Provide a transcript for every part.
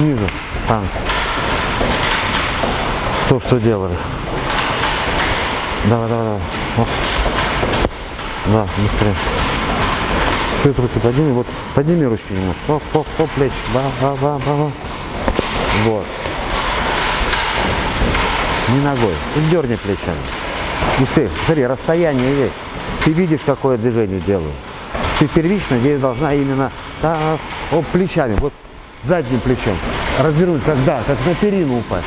снизу танк. То, что делали. Давай, давай, давай. Оп. Да, быстрее. Чуть руки подними, вот подними ручки немножко. Оп, оп, оп, плечи. Ба, ба, ба, ба, ба. Вот. Не ногой. И дерни плечами. Успей. Смотри, расстояние есть. Ты видишь, какое движение делаю. Ты первично здесь должна именно так, оп, плечами, вот задним плечом. Развернуть, как, да, как на перину упасть.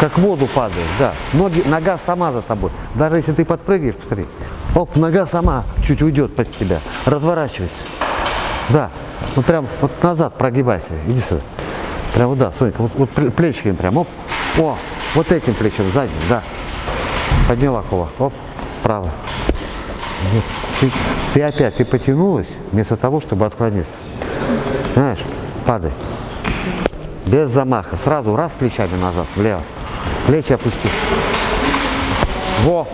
Как в воду падаешь, да. Ноги, нога сама за тобой. Даже если ты подпрыгиваешь, посмотри. Оп, нога сама чуть уйдет под тебя. Разворачивайся. Да. Вот прям вот назад прогибайся. Иди сюда. Прям вот да, Сонька, вот, вот плечиками прям. Оп. О, вот этим плечом, задним, да. Подняла кулак. Оп, право. Ты, ты опять, ты потянулась, вместо того, чтобы отклониться. Знаешь, падай. Без замаха. Сразу раз плечами назад, влево. Плечи опусти. Во!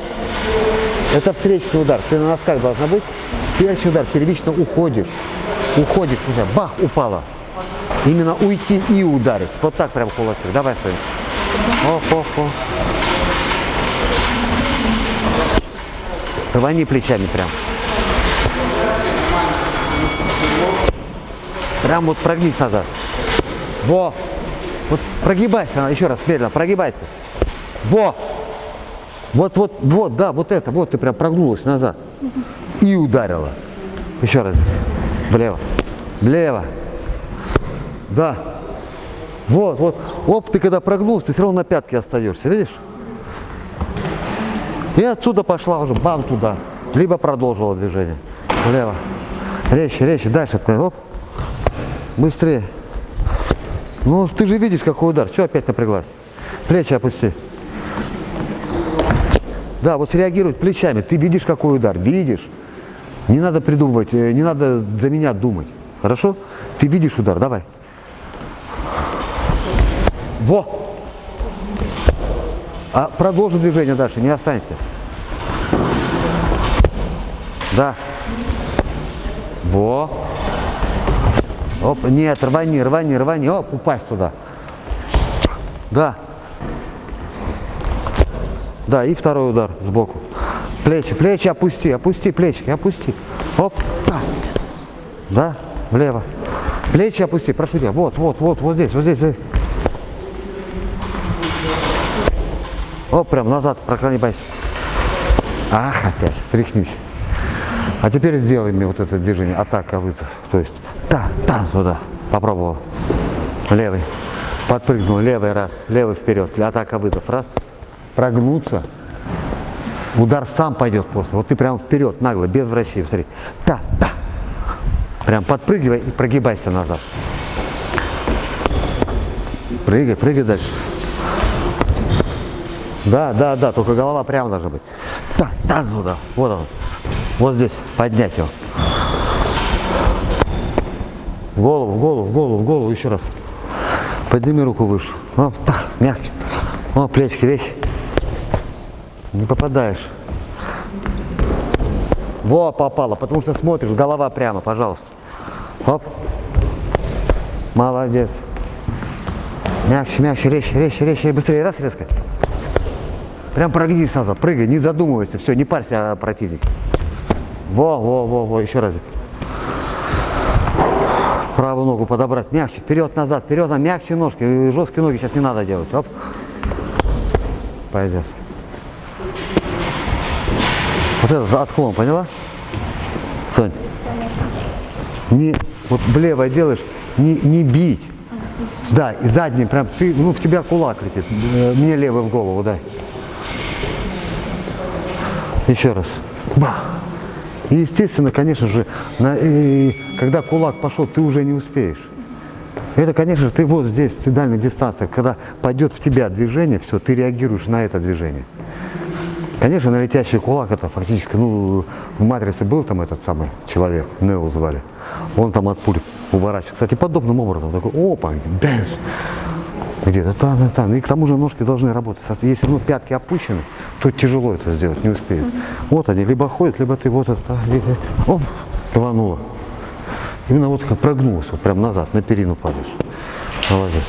Это встречный удар. Ты на носках должна быть. Следующий удар. Первично уходишь. Уходишь уже. Бах, упала. Именно уйти и ударить. Вот так прям кулачок. Давай, оп, оп. Рвани плечами прям. Прям вот прогнись назад. Во! Вот прогибайся, еще раз, медленно, прогибайся. Во! Вот, вот, вот, да, вот это, вот ты прям прогнулась назад. И ударила. Еще раз. Влево. Влево. Да. Вот, вот. Оп, ты когда прогнулся, ты все равно на пятке остаешься, видишь? И отсюда пошла уже, бам, туда. Либо продолжила движение. Влево. Резче, резче, дальше. Оп. Быстрее. Ну, ты же видишь, какой удар. Что опять напряглась? Плечи опусти. Да, вот среагировать плечами. Ты видишь, какой удар. Видишь. Не надо придумывать, э, не надо за меня думать. Хорошо? Ты видишь удар. Давай. Во! А продолжи движение дальше, не останься. Да. Во. Оп, нет, рвани, рвани, рвани. Оп, упасть туда. Да. Да, и второй удар сбоку. Плечи, плечи опусти, опусти плечи, опусти. Оп, да. Да, влево. Плечи опусти, прошу тебя. Вот, вот, вот, вот здесь, вот здесь. Оп, прям назад, проклонибайся. Ах, опять, встряхнись. А теперь сделай мне вот это движение, атака, вызов. То есть, та, та, туда. Попробовал. Левый. Подпрыгнул, левый раз, левый вперед. Атака, вызов. Раз. Прогнуться. Удар сам пойдет после. Вот ты прям вперед, нагло, без вращения. Смотри. Та, та. Прям подпрыгивай и прогибайся назад. Прыгай, прыгай дальше. Да, да, да, только голова прямо должна быть. Да, да, туда. Вот он. Вот здесь. Поднять его. В голову, в голову, в голову, в голову. Еще раз. Подними руку выше. О, так, мягче. О, плечики, вещи. Не попадаешь. Во, попало, потому что смотришь, голова прямо, пожалуйста. Оп. Молодец. Мягче, мягче, резче, резче, резче, быстрее. Раз, резко. Прям прогнись назад, прыгай, не задумывайся, все, не парься о противнике. Во, во, во, во, еще разик. Правую ногу подобрать, мягче, вперед, назад, вперед, на мягче ножки, жесткие ноги сейчас не надо делать. Оп. Пойдет. Вот этот отклон, поняла? Сонь. Не, вот влево делаешь, не, не бить. Да, и задний, прям ты, ну в тебя кулак летит. Мне левый в голову, дай. Еще раз. Бах. И естественно, конечно же, на, и, когда кулак пошел, ты уже не успеешь. Это, конечно, ты вот здесь, ты дальняя дистанция, когда пойдет в тебя движение, все, ты реагируешь на это движение. Конечно, на летящий кулак это фактически, ну, в «Матрице» был там этот самый человек, Нео звали, он там от пуль уворачивается. Кстати, подобным образом, такой, опа, бэнш, где-то там, там. И к тому же ножки должны работать. Если ну, пятки опущены, то тяжело это сделать, не успеет. Вот они, либо ходят, либо ты вот оп, рванула. Именно вот как прогнулась, вот прям назад, на перину падаешь. Молодец.